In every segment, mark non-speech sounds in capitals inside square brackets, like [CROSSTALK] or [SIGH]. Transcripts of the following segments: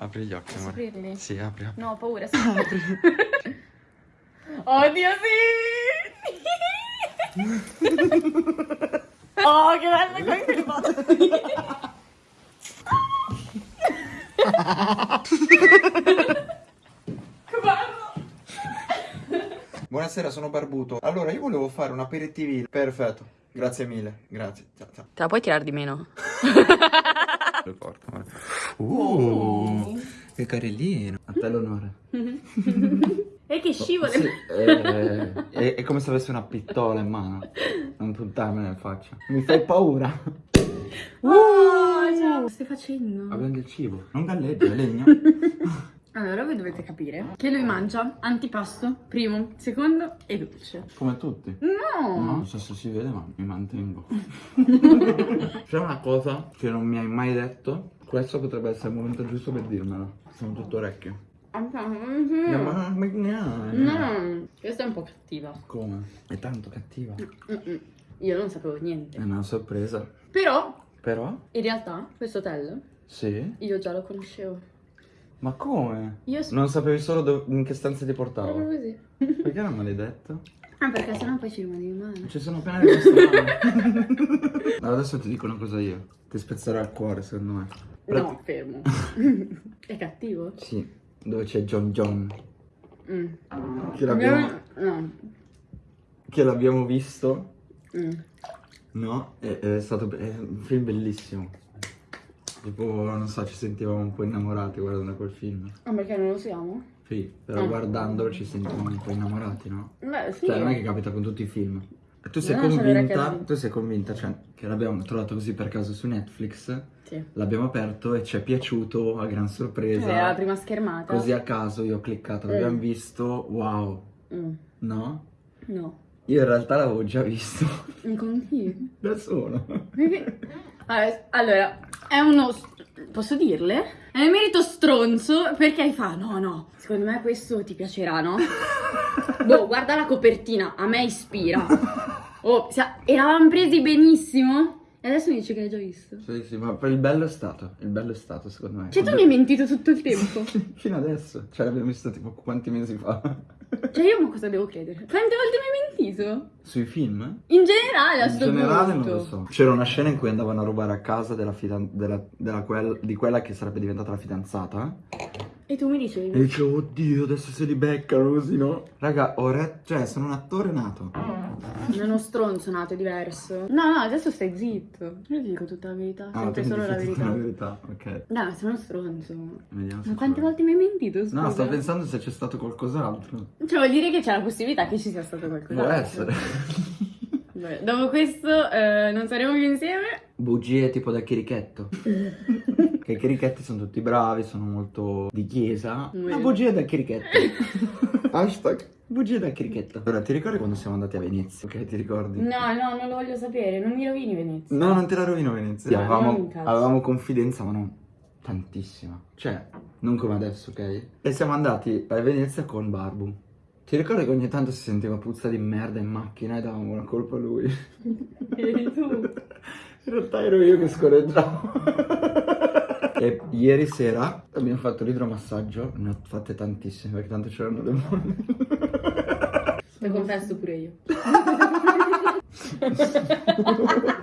Apri gli occhi, Posso amore. aprirli? Sì, apri, apri. No, ho paura. sì. [LAUGHS] [LAUGHS] Oddio, sì! [LAUGHS] oh, che bello! Che bello! Buonasera, sono Barbuto. Allora, io volevo fare un aperitivo. Perfetto. Grazie mille. Grazie. Ciao, ciao. Te la puoi tirare di meno? Lo porto, amore. Uh, che carellino. A te l'onore. [LAUGHS] E che scivole! Sì, è, è- è come se avessi una pistola in mano. Non puntarmela in faccia. Mi fai paura. Oh, ciao! Che stai facendo? Abbiamo del cibo. Non galleggia, è legno. [LAUGHS] Allora, voi dovete capire che lui mangia antipasto, primo, secondo e dolce. Come tutti. No! No, non so se si vede, ma mi mantengo. [LAUGHS] C'è una cosa che non mi hai mai detto. Questo potrebbe essere il momento giusto per dirmelo. Sono tutto orecchio. No, Ma- ma- no. questa è un po' cattiva. Come? È tanto cattiva. Io non sapevo È niente. una sorpresa. Però, Però? in realtà, questo hotel Sì. io già lo conoscevo. Ma come? Io so- Non sapevi solo dove- in che stanza ti Proprio portavo? così. Perché non me l'hai detto? Ah, perché sennò poi ci rimani male. Ci sono appena rimasto male. Allora adesso ti dico una cosa io. Ti spezzerà il cuore, secondo me. No, fermo. [LAUGHS] è cattivo? Sì, dove c'è John John. Mm. Che l'abbiamo, No. che l'abbiamo visto. Mm. No, è, è stato è un film bellissimo. Tipo, non so, ci sentivamo un po' innamorati guardando quel film. Ah, perché non lo siamo? Sì, però Ah. guardandolo ci sentivamo un po' innamorati, no? Beh, sì. Cioè, non è che capita con tutti i film. Tu sei convinta, tu sei convinta, cioè, che l'abbiamo trovato così per caso su Netflix, Sì. l'abbiamo aperto e ci è piaciuto a gran sorpresa. Era la prima schermata. Così a caso io ho cliccato, l'abbiamo Mm. visto, wow, Mm. no? No. Io in realtà l'avevo già visto Con chi? [LAUGHS] da solo. [LAUGHS] Allora, è uno. Posso dirle? È un merito stronzo perché fa: no, no, secondo me questo ti piacerà, no? [LAUGHS] boh, guarda la copertina, a me ispira. Oh, eravamo presi benissimo. E adesso mi dici che l'hai già visto. Sì, sì, ma il bello è stato, il bello è stato secondo me. Cioè, tu mi hai mentito tutto il tempo. [LAUGHS] Fino adesso, cioè l'abbiamo visto tipo quanti mesi fa. [LAUGHS] Cioè, io ma cosa devo credere? Quante volte mi hai mentito? Sui film? In generale, a In generale punto. non lo so. C'era una scena in cui andavano a rubare a casa della della- della quel- di quella che sarebbe diventata la fidanzata. E tu mi dicevi. E dicevo, oddio, adesso se li beccano così, no? Raga, ho re- cioè, sono un attore nato. Non uno stronzo nato, è diverso. No, no, adesso stai zitto. Io ti dico tutta la verità, Ah, sempre solo la verità. la verità, ok. No, sei uno stronzo. Vediamo se Ma quante volte mi hai mentito, scusa? No, sto pensando se c'è stato qualcos'altro. Cioè, vuol dire che c'è la possibilità che ci sia stato qualcosa. Può essere. [LAUGHS] Vabbè, dopo questo eh, non saremo più insieme. Bugie tipo da chirichetto. [LAUGHS] che i chirichetti sono tutti bravi, sono molto di chiesa. Vero. Ma bugie da chirichetto. [LAUGHS] Hashtag bugie da chirichetto. Allora, ti ricordi quando siamo andati a Venezia? Ok, ti ricordi? No, no, non lo voglio sapere, non mi rovini Venezia. No, non te la rovino Venezia. No, avevamo, avevamo confidenza, ma non tantissima. Cioè, non come adesso, ok? E siamo andati a Venezia con Barbu. Ti ricordi che ogni tanto si sentiva puzza di merda in macchina e davamo la colpa a lui? [LAUGHS] Eri tu. [LAUGHS] In realtà ero io che scorreggiavo. E ieri sera abbiamo fatto l'idromassaggio. Ne ho fatte tantissime perché tanto c'erano le molle. Lo confesso pure io.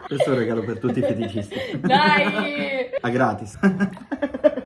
Questo è un regalo per tutti i feticisti. Dai! A gratis.